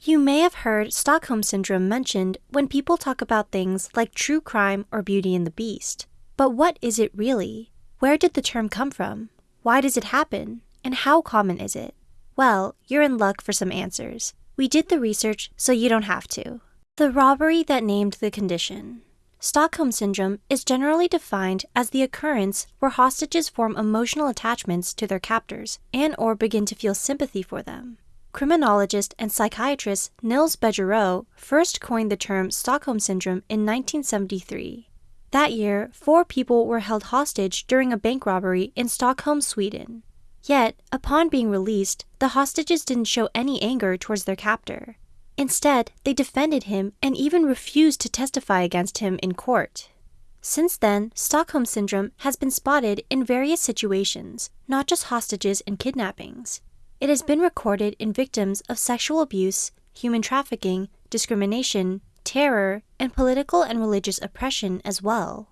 You may have heard Stockholm Syndrome mentioned when people talk about things like true crime or Beauty and the Beast. But what is it really? Where did the term come from? Why does it happen? And how common is it? Well, you're in luck for some answers. We did the research so you don't have to. The robbery that named the condition. Stockholm Syndrome is generally defined as the occurrence where hostages form emotional attachments to their captors and or begin to feel sympathy for them. Criminologist and psychiatrist Nils Bejerot first coined the term Stockholm Syndrome in 1973. That year, four people were held hostage during a bank robbery in Stockholm, Sweden. Yet, upon being released, the hostages didn't show any anger towards their captor. Instead, they defended him and even refused to testify against him in court. Since then, Stockholm Syndrome has been spotted in various situations, not just hostages and kidnappings. It has been recorded in victims of sexual abuse, human trafficking, discrimination, terror, and political and religious oppression as well.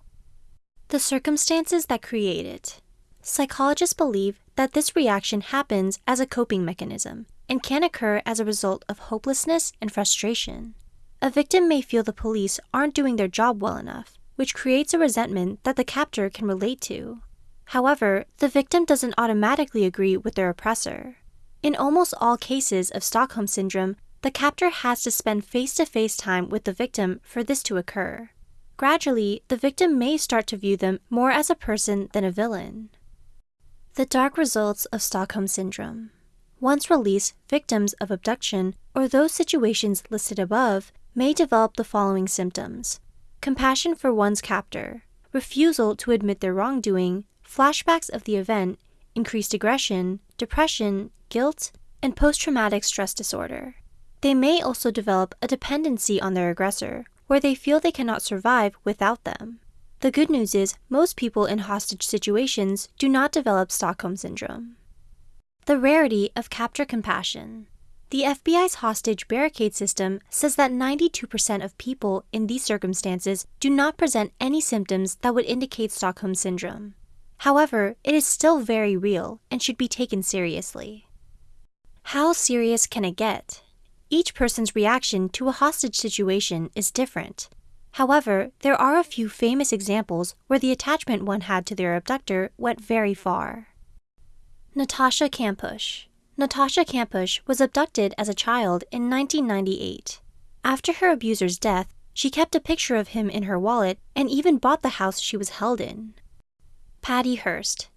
The circumstances that create it. Psychologists believe that this reaction happens as a coping mechanism and can occur as a result of hopelessness and frustration. A victim may feel the police aren't doing their job well enough, which creates a resentment that the captor can relate to. However, the victim doesn't automatically agree with their oppressor. In almost all cases of Stockholm Syndrome, the captor has to spend face to face time with the victim for this to occur. Gradually, the victim may start to view them more as a person than a villain. The dark results of Stockholm Syndrome. Once released, victims of abduction or those situations listed above may develop the following symptoms compassion for one's captor, refusal to admit their wrongdoing, flashbacks of the event, increased aggression, depression, guilt, and post traumatic stress disorder. They may also develop a dependency on their aggressor, where they feel they cannot survive without them. The good news is, most people in hostage situations do not develop Stockholm Syndrome. The rarity of capture compassion. The FBI's hostage barricade system says that 92% of people in these circumstances do not present any symptoms that would indicate Stockholm Syndrome. However, it is still very real and should be taken seriously. How serious can it get? Each person's reaction to a hostage situation is different. However, there are a few famous examples where the attachment one had to their abductor went very far. Natasha Kampusch Natasha Kampusch was abducted as a child in 1998. After her abuser's death, she kept a picture of him in her wallet and even bought the house she was held in. Patty Hearst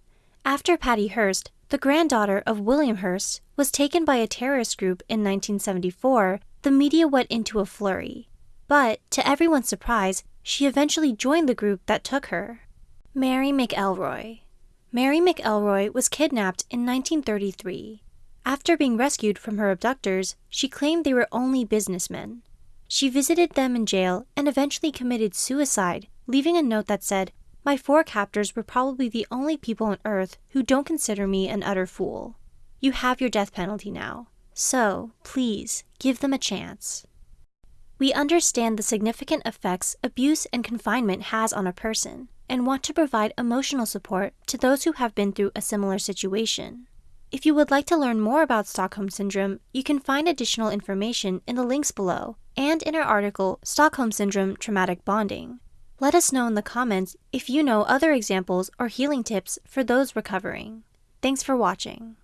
After Patty Hearst, the granddaughter of William Hearst, was taken by a terrorist group in 1974, the media went into a flurry. But, to everyone's surprise, she eventually joined the group that took her. Mary McElroy Mary McElroy was kidnapped in 1933. After being rescued from her abductors, she claimed they were only businessmen. She visited them in jail and eventually committed suicide, leaving a note that said, my four captors were probably the only people on Earth who don't consider me an utter fool. You have your death penalty now, so please give them a chance. We understand the significant effects abuse and confinement has on a person and want to provide emotional support to those who have been through a similar situation. If you would like to learn more about Stockholm Syndrome, you can find additional information in the links below and in our article Stockholm Syndrome Traumatic Bonding. Let us know in the comments if you know other examples or healing tips for those recovering. Thanks for watching.